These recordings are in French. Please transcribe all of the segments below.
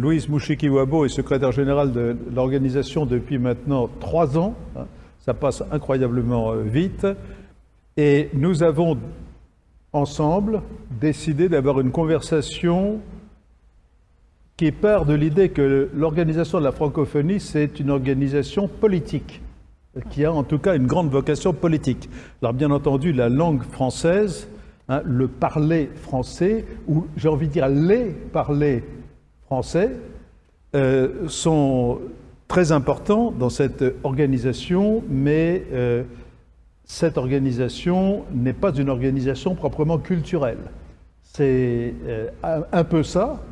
Louise Mouchiki-Wabo est secrétaire générale de l'organisation depuis maintenant trois ans. Hein. Ça passe incroyablement euh, vite. Et nous avons ensemble décidé d'avoir une conversation qui part de l'idée que l'organisation de la francophonie, c'est une organisation politique, qui a en tout cas une grande vocation politique. Alors bien entendu, la langue française, hein, le parler français, ou j'ai envie de dire les parler français, euh, sont très importants dans cette organisation, mais euh, cette organisation n'est pas une organisation proprement culturelle. C'est euh, un peu ça,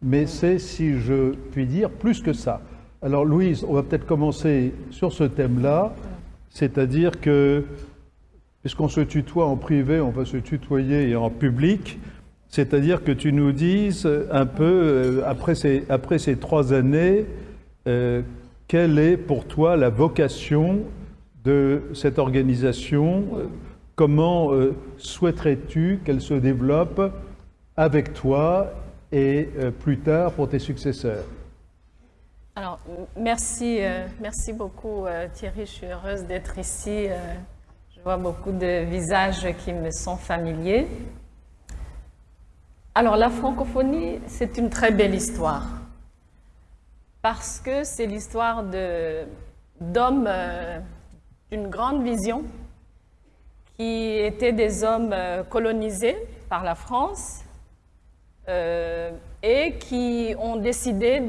mais c'est, si je puis dire, plus que ça. Alors Louise, on va peut-être commencer sur ce thème-là, c'est-à-dire que, puisqu'on se tutoie en privé, on va se tutoyer en public, c'est-à-dire que tu nous dises un peu, euh, après ces, après ces trois années, euh, quelle est pour toi la vocation de cette organisation Comment euh, souhaiterais-tu qu'elle se développe avec toi et plus tard pour tes successeurs? Alors, merci, merci beaucoup Thierry, je suis heureuse d'être ici. je vois beaucoup de visages qui me sont familiers. Alors, la francophonie, c'est une très belle histoire. Parce que c'est l'histoire d'hommes d'une grande vision qui étaient des hommes colonisés par la France euh, et qui ont décidé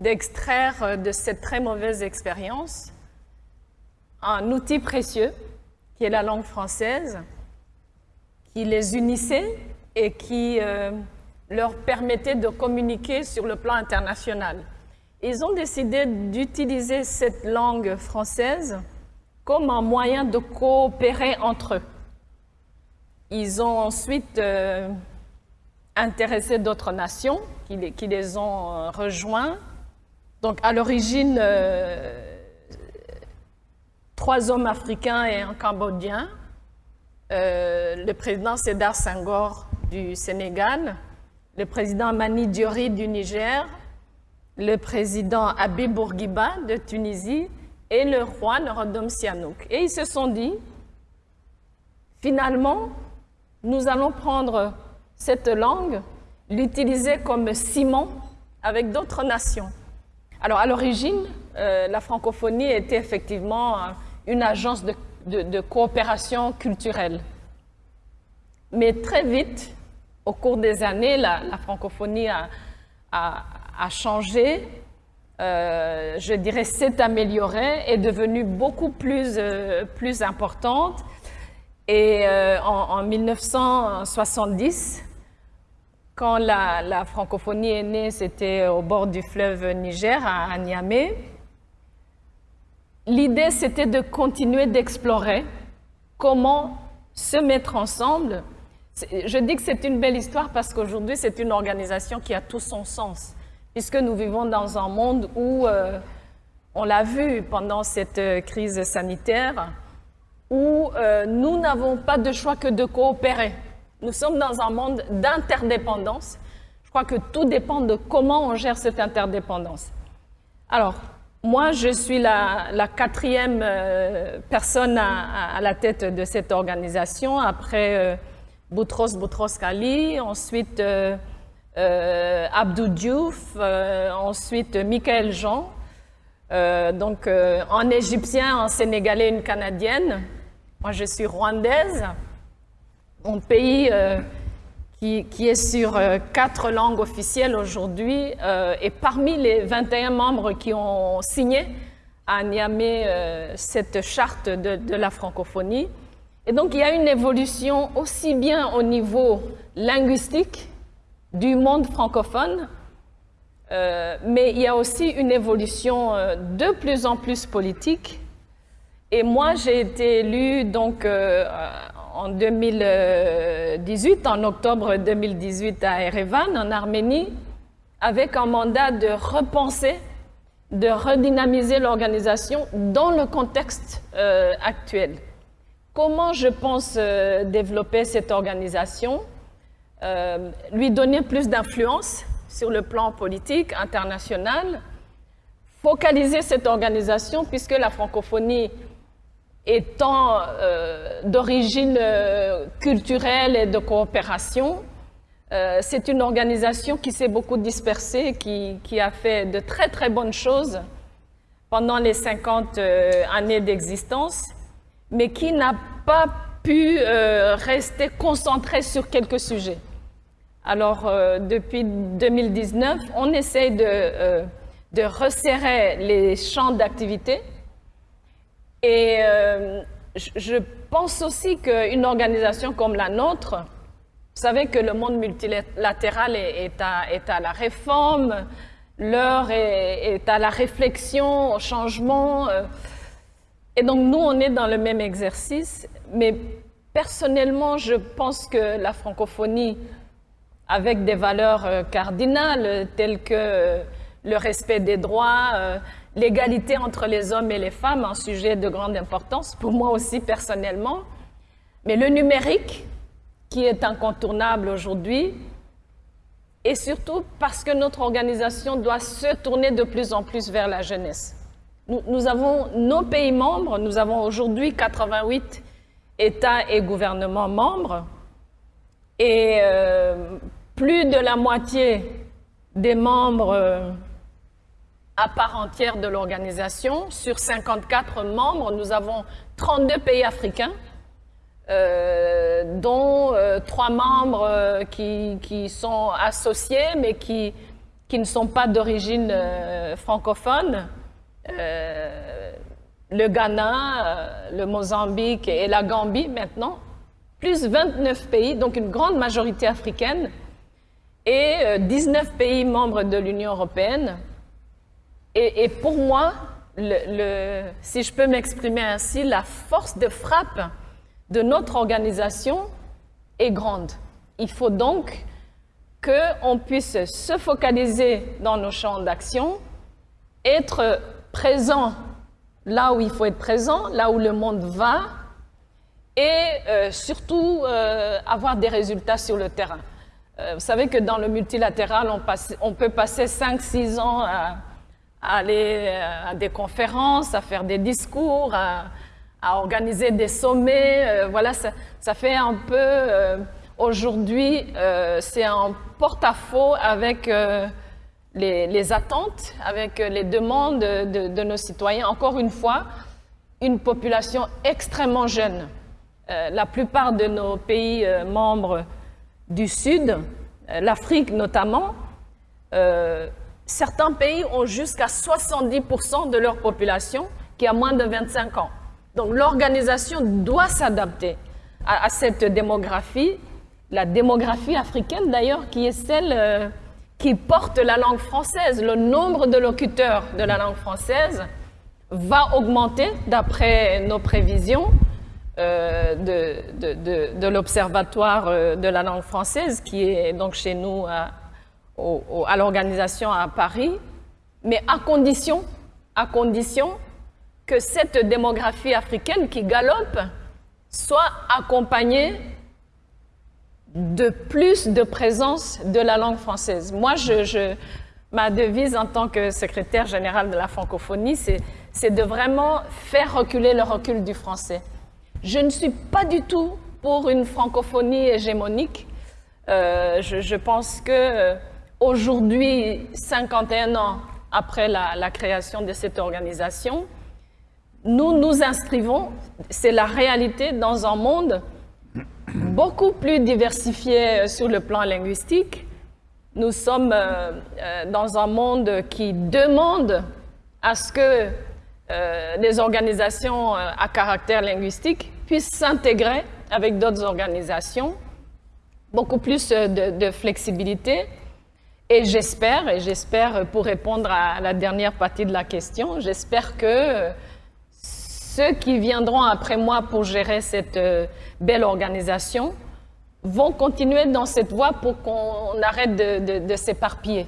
d'extraire de, cette très mauvaise expérience un outil précieux qui est la langue française, qui les unissait et qui euh, leur permettait de communiquer sur le plan international. Ils ont décidé d'utiliser cette langue française comme un moyen de coopérer entre eux. Ils ont ensuite euh, intéressé d'autres nations qui les, ont euh, rejoints. Donc à l'origine, trois hommes africains et un Cambodgien. Le président Sédar Senghor du Sénégal, le président Mani Diori du Niger, le président Habib Bourguiba de Tunisie et le roi Norodom Sihanouk. Et ils se sont dit, finalement, nous allons prendre cette langue, l'utiliser comme ciment avec d'autres nations. Alors à l'origine, euh, la francophonie était effectivement une agence de, coopération culturelle. Mais très vite, au cours des années, la, francophonie a, changé, euh, je dirais s'est améliorée, est devenue beaucoup plus, plus importante. Et en, en 1970, quand la, francophonie est née, c'était au bord du fleuve Niger, à, Niamey. L'idée, c'était de continuer d'explorer comment se mettre ensemble. Je dis que c'est une belle histoire parce qu'aujourd'hui, c'est une organisation qui a tout son sens, puisque nous vivons dans un monde où, euh, on l'a vu pendant cette euh, crise sanitaire, où euh, nous n'avons pas de choix que de coopérer. Nous sommes dans un monde d'interdépendance. Je crois que tout dépend de comment on gère cette interdépendance. Alors, moi, je suis la, quatrième personne à, la tête de cette organisation, après Boutros Boutros Ghali, ensuite euh, euh Abdou Diouf, ensuite Michael Jean, donc en égyptien, en sénégalais, une canadienne. Moi, je suis rwandaise un pays euh, qui, est sur euh, quatre langues officielles aujourd'hui euh, et parmi les 21 membres qui ont signé à Niamey cette charte de, la francophonie. Et donc il y a une évolution aussi bien au niveau linguistique du monde francophone, mais il y a aussi une évolution de plus en plus politique. Et moi, j'ai été élue donc en 2018, en octobre 2018 à Erevan, en Arménie, avec un mandat de repenser, de redynamiser l'organisation dans le contexte euh, actuel. Comment je pense euh, développer cette organisation? Euh, Lui donner plus d'influence sur le plan politique international, focaliser cette organisation puisque la francophonie étant euh, d'origine culturelle et de coopération, c'est une organisation qui s'est beaucoup dispersée, qui, qui, a fait de très très bonnes choses pendant les 50 années d'existence, mais qui n'a pas pu rester concentrée sur quelques sujets. Alors, depuis 2019, on essaie de, de resserrer les champs d'activité et euh, je pense aussi qu'une organisation comme la nôtre, vous savez que le monde multilatéral est, à, la réforme, l'heure est, à la réflexion, au changement. Euh, et donc nous, on est dans le même exercice, mais personnellement, je pense que la francophonie, avec des valeurs euh, cardinales telles que le respect des droits, l'égalité entre les hommes et les femmes, un sujet de grande importance pour moi aussi personnellement. Mais le numérique, qui est incontournable aujourd'hui, et surtout parce que notre organisation doit se tourner de plus en plus vers la jeunesse. Nous, avons nos pays membres, nous avons aujourd'hui 88 États et gouvernements membres, et euh, plus de la moitié des membres à part entière de l'organisation. Sur 54 membres, nous avons 32 pays africains, euh, dont euh, trois membres euh, qui, sont associés, mais qui ne sont pas d'origine francophone. Le Ghana, le Mozambique et la Gambie maintenant, plus 29 pays, donc une grande majorité africaine, et 19 pays membres de l'Union européenne, et, pour moi, si je peux m'exprimer ainsi, la force de frappe de notre organisation est grande. Il faut donc qu'on puisse se focaliser dans nos champs d'action, être présent là où il faut être présent, là où le monde va, et euh, surtout euh, avoir des résultats sur le terrain. Euh, vous savez que dans le multilatéral, on, peut passer 5-6 ans à aller à des conférences, à faire des discours, à, organiser des sommets. Voilà, ça, fait un peu, aujourd'hui, c'est un porte-à-faux avec les, attentes, avec les demandes de, nos citoyens. Encore une fois, une population extrêmement jeune. la plupart de nos pays membres du Sud, l'Afrique notamment, Certains pays ont jusqu'à 70% de leur population qui a moins de 25 ans. Donc l'organisation doit s'adapter à, cette démographie, la démographie africaine d'ailleurs, qui est celle euh, qui porte la langue française. Le nombre de locuteurs de la langue française va augmenter d'après nos prévisions euh, de, de l'Observatoire euh, de la langue française, qui est donc chez nous à, à l'organisation à Paris, mais à condition, à condition que cette démographie africaine qui galope soit accompagnée de plus de présence de la langue française. Moi, je, ma devise en tant que secrétaire général de la francophonie, c'est de vraiment faire reculer le recul du français. Je ne suis pas du tout pour une francophonie hégémonique. Euh, je, je, pense que euh, Aujourd'hui, 51 ans après la, création de cette organisation, nous nous inscrivons, c'est la réalité, dans un monde beaucoup plus diversifié sur le plan linguistique. Nous sommes euh, euh, dans un monde qui demande à ce que euh, les organisations à caractère linguistique puissent s'intégrer avec d'autres organisations, beaucoup plus de flexibilité. Et j'espère, et j'espère pour répondre à la dernière partie de la question, j'espère que ceux qui viendront après moi pour gérer cette euh, belle organisation vont continuer dans cette voie pour qu'on arrête de, s'éparpiller.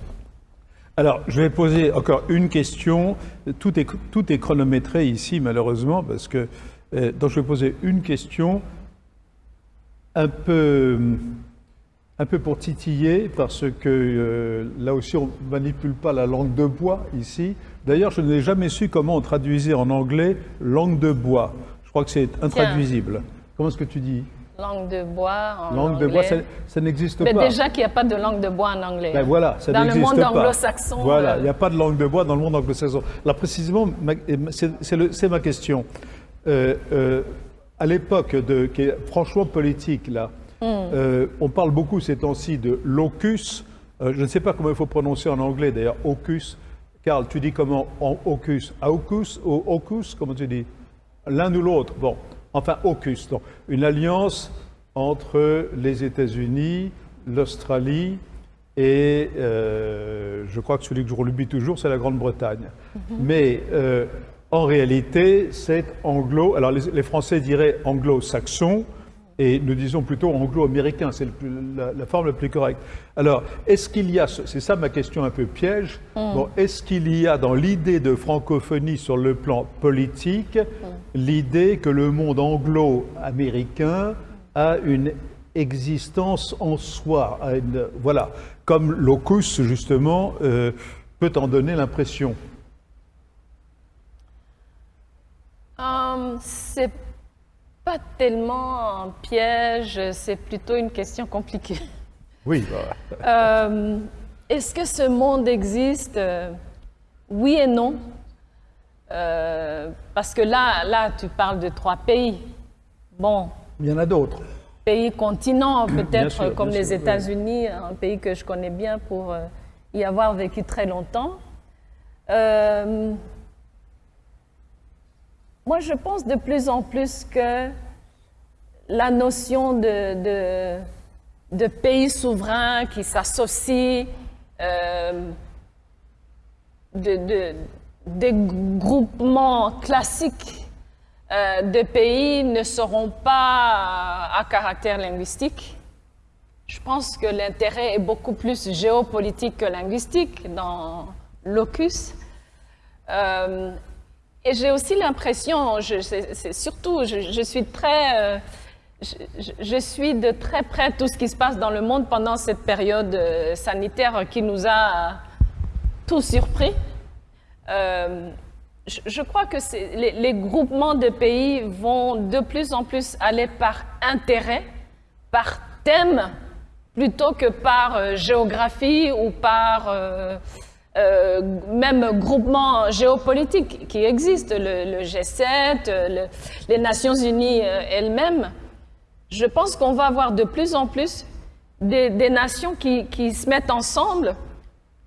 Alors, je vais poser encore une question. Tout est, tout est chronométré ici, malheureusement, parce que... Euh, donc, je vais poser une question un peu un peu pour titiller, parce que euh, là aussi on ne manipule pas la langue de bois ici. D'ailleurs, je n'ai jamais su comment on traduisait en anglais langue de bois. Je crois que c'est intraduisible. Comment est-ce que tu dis? Langue de bois en Langue de bois, ça, ça n'existe Mais pas. déjà qu'il n'y a pas de langue de bois en anglais. Ben voilà, ça Dans le n'existe monde pas. anglo-saxon, Voilà, euh, il n'y a pas de langue de bois dans le monde anglo-saxon. Là, précisément, c'est ma question. Euh, à l'époque, qui est franchement politique, là, Hmm. euh, on parle beaucoup ces temps-ci de locus. Euh, je ne sais pas comment il faut prononcer en anglais, d'ailleurs, ocus. Karl, tu dis comment en ocus? Aucus ou ocus Comment tu dis? L'un ou l'autre. Bon, enfin, ocus. Donc, une alliance entre les États-Unis, l'Australie et euh, je crois que celui que je relubis toujours, c'est la Grande-Bretagne. Mais euh, en réalité, c'est anglo. Alors, les, les Français diraient anglo-saxon. Et nous disons plutôt anglo-américain, c'est la, la forme la plus correcte. Alors, est-ce qu'il y a, ce- c'est ça ma question un peu piège, bon, est-ce qu'il y a dans l'idée de francophonie sur le plan politique, l'idée que le monde anglo-américain a une existence en soi, a une- voilà, comme locus justement euh, peut en donner l'impression? Hum, c'est pas tellement un piège, c'est plutôt une question compliquée. Oui, bah, Euh, Est-ce que ce monde existe? Euh, Oui et non. Euh, parce que là, là, tu parles de trois pays. Bon, il y en a d'autres. pays continents, peut-être comme les oui. États-Unis, un pays que je connais bien pour y avoir vécu très longtemps. Euh, moi, je pense de plus en plus que la notion de, pays souverain qui s'associe, euh, de, de- des groupements classiques euh, de pays ne seront pas à caractère linguistique. Je pense que l'intérêt est beaucoup plus géopolitique que linguistique dans l'ocus. Euh, et j'ai aussi l'impression, c'est surtout, je, suis très, euh, je, suis de très près tout ce qui se passe dans le monde pendant cette période euh, sanitaire qui nous a tous surpris. Euh, je, crois que les, groupements de pays vont de plus en plus aller par intérêt, par thème, plutôt que par géographie ou par euh, même groupement géopolitique qui existe, le, le G7, euh, le- les Nations Unies euh, elles-mêmes. Je pense qu'on va avoir de plus en plus des, nations qui, se mettent ensemble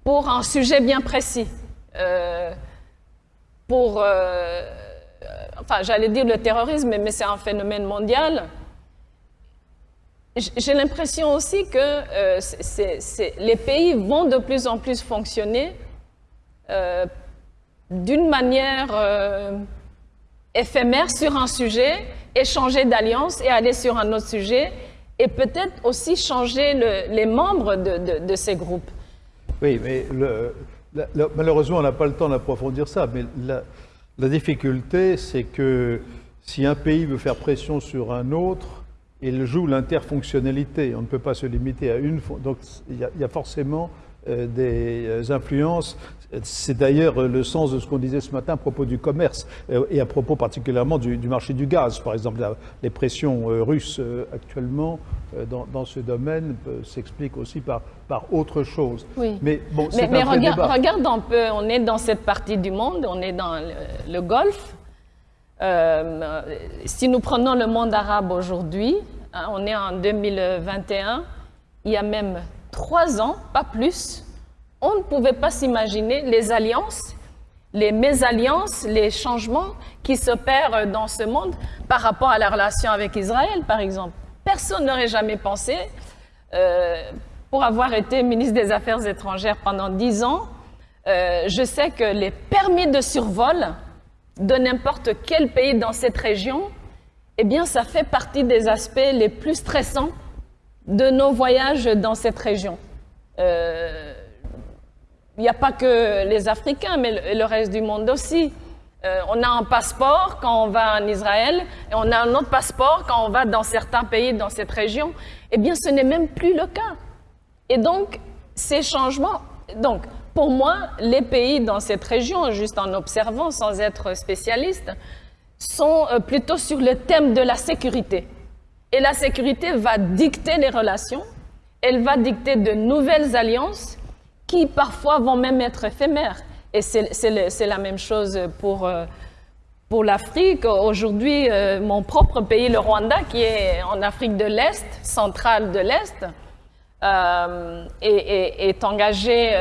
pour un sujet bien précis. Euh, pour, enfin, j'allais dire le terrorisme, mais c'est un phénomène mondial. J'ai l'impression aussi que euh, les pays vont de plus en plus fonctionner euh, d'une manière euh, éphémère sur un sujet, échanger d'alliance et aller sur un autre sujet, et peut-être aussi changer le- les membres de, ces groupes. Oui, mais malheureusement, on n'a pas le temps d'approfondir ça. Mais la difficulté, c'est que si un pays veut faire pression sur un autre, il joue l'interfonctionnalité. On ne peut pas se limiter à une. Donc, il y a, il y a forcément euh, des euh, influences. C'est d'ailleurs euh, le sens de ce qu'on disait ce matin à propos du commerce euh, et à propos particulièrement du, du marché du gaz. Par exemple, la- les pressions euh, russes actuellement dans, dans ce domaine s'expliquent aussi par, par autre chose. Oui. Mais bon, Mais, regarde, un peu, on est dans cette partie du monde, on est dans le, le Golfe. Si nous prenons le monde arabe aujourd'hui, hein, on est en 2021, il y a même trois ans, pas plus, on ne pouvait pas s'imaginer les alliances, les mésalliances, les changements qui s'opèrent dans ce monde par rapport à la relation avec Israël, par exemple. Personne n'aurait jamais pensé, euh, pour avoir été ministre des Affaires étrangères pendant dix ans, euh, je sais que les permis de survol de n'importe quel pays dans cette région, eh bien, ça fait partie des aspects les plus stressants de nos voyages dans cette région. Euh, il n'y a pas que les Africains, mais le, le reste du monde aussi. Euh, on a un passeport quand on va en Israël et on a un autre passeport quand on va dans certains pays dans cette région. Eh bien, ce n'est même plus le cas. Et donc, ces changements, donc, pour moi, les pays dans cette région, juste en observant sans être spécialiste, sont euh, plutôt sur le thème de la sécurité. Et la sécurité va dicter les relations, elle va dicter de nouvelles alliances qui parfois vont même être éphémères. Et c'est la même chose pour, euh, pour l'Afrique. Aujourd'hui, euh, mon propre pays, le Rwanda, qui est en Afrique de l'Est, centrale de l'Est, est, est, engagé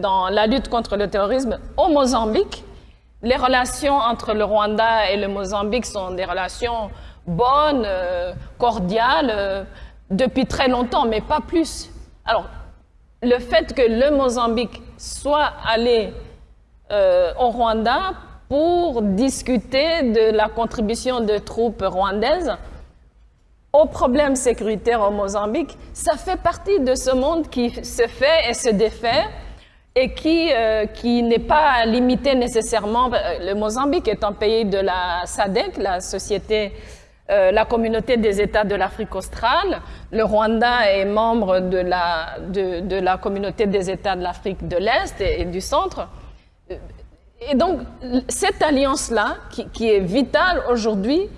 dans la lutte contre le terrorisme au Mozambique. Les relations entre le Rwanda et le Mozambique sont des relations bonnes, cordiales, depuis très longtemps, mais pas plus. Alors, le fait que le Mozambique soit allé euh, au Rwanda pour discuter de la contribution de troupes rwandaises au problème sécuritaire au Mozambique, ça fait partie de ce monde qui se fait et se défait et qui, euh, qui n'est pas limité nécessairement. Euh, le Mozambique est un pays de la SADC, la Société euh, la communauté des États de l'Afrique australe. Le Rwanda est membre de la, de, la communauté des États de l'Afrique de l'Est et, du Centre. Et donc, cette alliance-là, qui, est vitale aujourd'hui,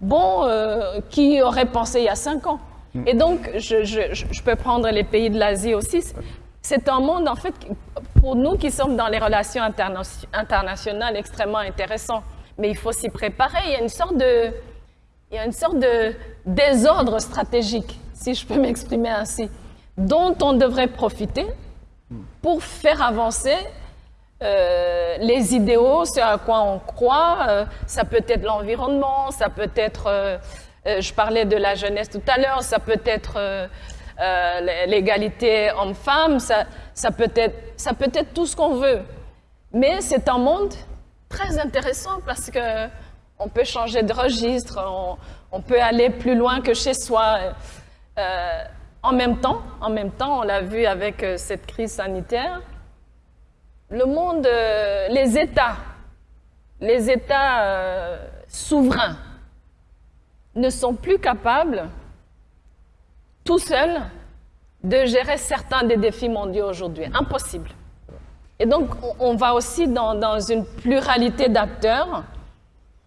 bon, euh, qui aurait pensé il y a cinq ans mm. Et donc, je, je, peux prendre les pays de l'Asie aussi. C'est un monde, en fait, pour nous qui sommes dans les relations internationales, extrêmement intéressant. Mais il faut s'y préparer. Il y a une sorte de il y a une sorte de désordre stratégique, si je peux m'exprimer ainsi, dont on devrait profiter pour faire avancer euh, les idéaux, ce à quoi on croit. Euh, ça peut être l'environnement, ça peut être, euh, je parlais de la jeunesse tout à l'heure, ça peut être l'égalité homme-femme, ça, ça, peut être, ça peut être tout ce qu'on veut. Mais c'est un monde très intéressant parce que on peut changer de registre, on, peut aller plus loin que chez soi. Euh, en même temps, en même temps, on l'a vu avec euh, cette crise sanitaire, le monde, euh, les États, les États souverains ne sont plus capables, tout seuls, de gérer certains des défis mondiaux aujourd'hui. Impossible. Et donc, on va aussi dans, dans une pluralité d'acteurs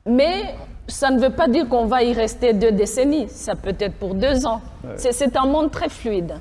mais ça ne veut pas dire qu'on va y rester deux décennies. Ça peut être pour deux ans. C'est un monde très fluide.